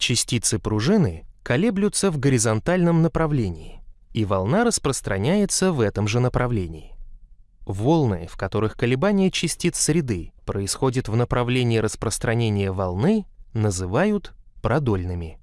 Частицы пружины колеблются в горизонтальном направлении, и волна распространяется в этом же направлении. Волны, в которых колебания частиц среды происходит в направлении распространения волны, называют продольными.